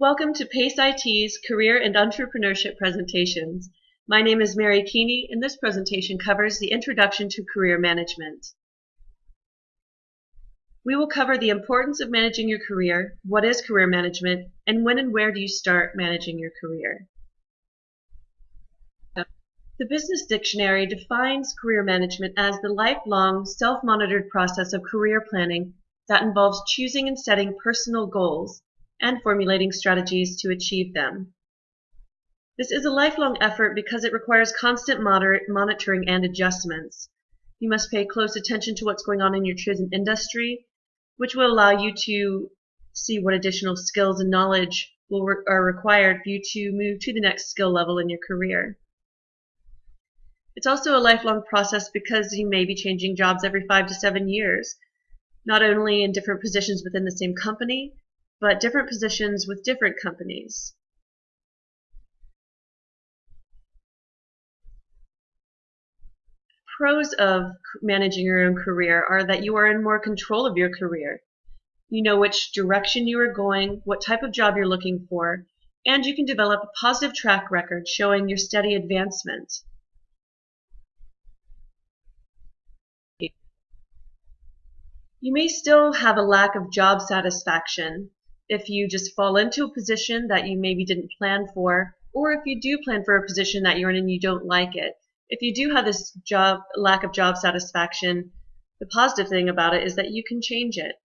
Welcome to PACE IT's Career and Entrepreneurship presentations. My name is Mary Keeney and this presentation covers the Introduction to Career Management. We will cover the importance of managing your career, what is career management, and when and where do you start managing your career. The Business Dictionary defines career management as the lifelong, self-monitored process of career planning that involves choosing and setting personal goals and formulating strategies to achieve them. This is a lifelong effort because it requires constant monitoring and adjustments. You must pay close attention to what's going on in your chosen industry, which will allow you to see what additional skills and knowledge will, are required for you to move to the next skill level in your career. It's also a lifelong process because you may be changing jobs every five to seven years, not only in different positions within the same company, but different positions with different companies. Pros of managing your own career are that you are in more control of your career. You know which direction you are going, what type of job you're looking for, and you can develop a positive track record showing your steady advancement. You may still have a lack of job satisfaction if you just fall into a position that you maybe didn't plan for, or if you do plan for a position that you're in and you don't like it. If you do have this job lack of job satisfaction, the positive thing about it is that you can change it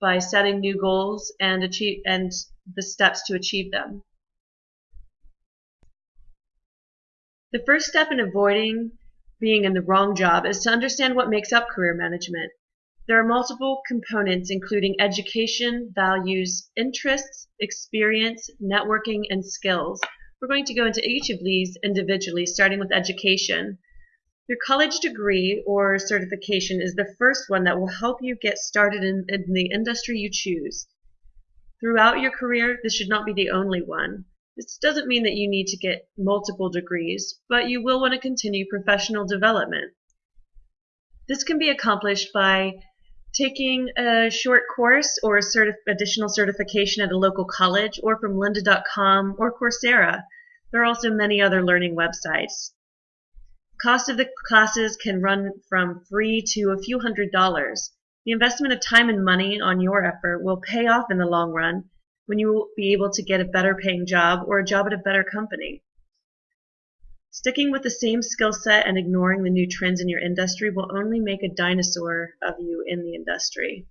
by setting new goals and achieve and the steps to achieve them. The first step in avoiding being in the wrong job is to understand what makes up career management. There are multiple components including education, values, interests, experience, networking, and skills. We're going to go into each of these individually, starting with education. Your college degree or certification is the first one that will help you get started in, in the industry you choose. Throughout your career, this should not be the only one. This doesn't mean that you need to get multiple degrees, but you will want to continue professional development. This can be accomplished by taking a short course or a certif additional certification at a local college or from lynda.com or Coursera. There are also many other learning websites. Cost of the classes can run from free to a few hundred dollars. The investment of time and money on your effort will pay off in the long run when you will be able to get a better paying job or a job at a better company. Sticking with the same skill set and ignoring the new trends in your industry will only make a dinosaur of you in the industry.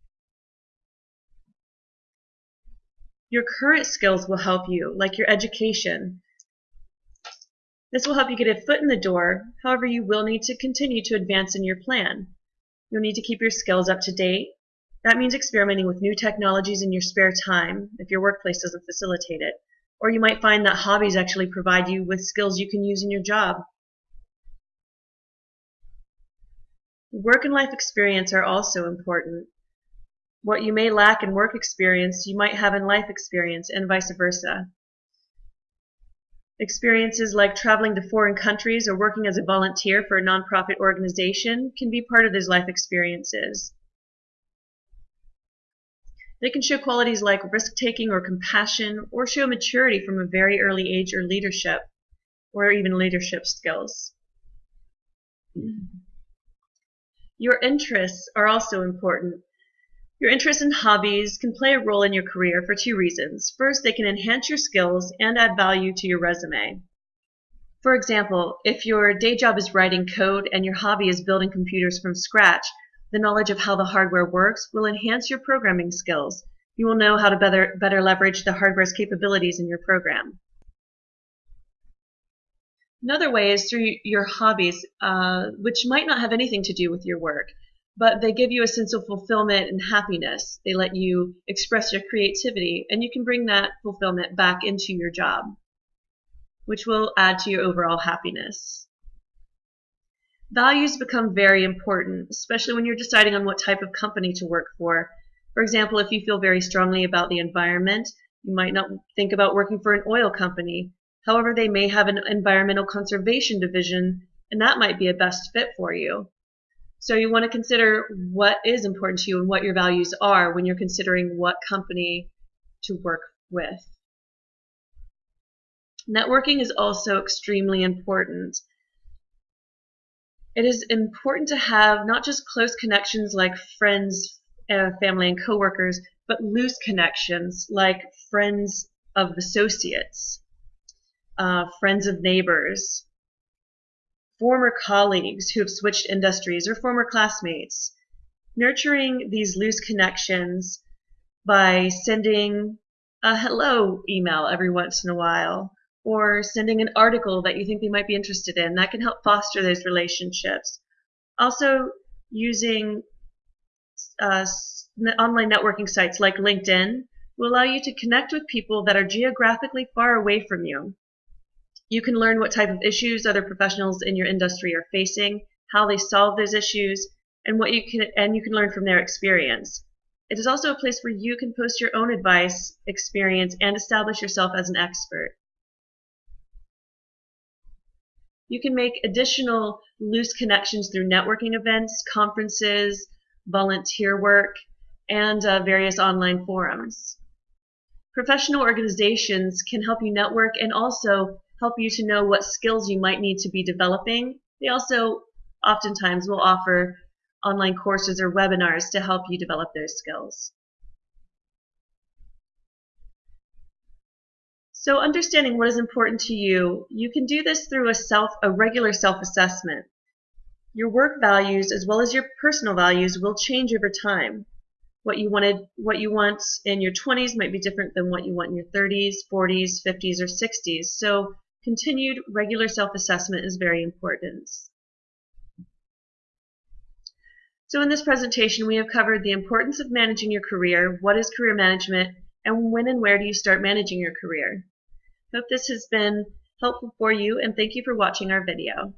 Your current skills will help you, like your education. This will help you get a foot in the door, however you will need to continue to advance in your plan. You'll need to keep your skills up to date. That means experimenting with new technologies in your spare time, if your workplace doesn't facilitate it. Or you might find that hobbies actually provide you with skills you can use in your job. Work and life experience are also important. What you may lack in work experience, you might have in life experience, and vice versa. Experiences like traveling to foreign countries or working as a volunteer for a nonprofit organization can be part of those life experiences. They can show qualities like risk-taking or compassion, or show maturity from a very early age or leadership, or even leadership skills. Your interests are also important. Your interests and hobbies can play a role in your career for two reasons. First, they can enhance your skills and add value to your resume. For example, if your day job is writing code and your hobby is building computers from scratch, the knowledge of how the hardware works will enhance your programming skills. You will know how to better, better leverage the hardware's capabilities in your program. Another way is through your hobbies, uh, which might not have anything to do with your work, but they give you a sense of fulfillment and happiness. They let you express your creativity, and you can bring that fulfillment back into your job, which will add to your overall happiness. Values become very important, especially when you're deciding on what type of company to work for. For example, if you feel very strongly about the environment, you might not think about working for an oil company. However, they may have an environmental conservation division, and that might be a best fit for you. So you want to consider what is important to you and what your values are when you're considering what company to work with. Networking is also extremely important. It is important to have not just close connections like friends, uh, family, and coworkers, but loose connections like friends of associates, uh, friends of neighbors, former colleagues who have switched industries, or former classmates. Nurturing these loose connections by sending a hello email every once in a while or sending an article that you think they might be interested in. That can help foster those relationships. Also, using uh, online networking sites like LinkedIn will allow you to connect with people that are geographically far away from you. You can learn what type of issues other professionals in your industry are facing, how they solve those issues, and what you can and you can learn from their experience. It is also a place where you can post your own advice, experience, and establish yourself as an expert. You can make additional loose connections through networking events, conferences, volunteer work, and uh, various online forums. Professional organizations can help you network and also help you to know what skills you might need to be developing. They also oftentimes will offer online courses or webinars to help you develop those skills. So understanding what is important to you, you can do this through a self a regular self-assessment. Your work values as well as your personal values will change over time. What you wanted what you want in your 20s might be different than what you want in your 30s, 40s, 50s or 60s. So continued regular self-assessment is very important. So in this presentation, we have covered the importance of managing your career, what is career management, and when and where do you start managing your career. Hope this has been helpful for you, and thank you for watching our video.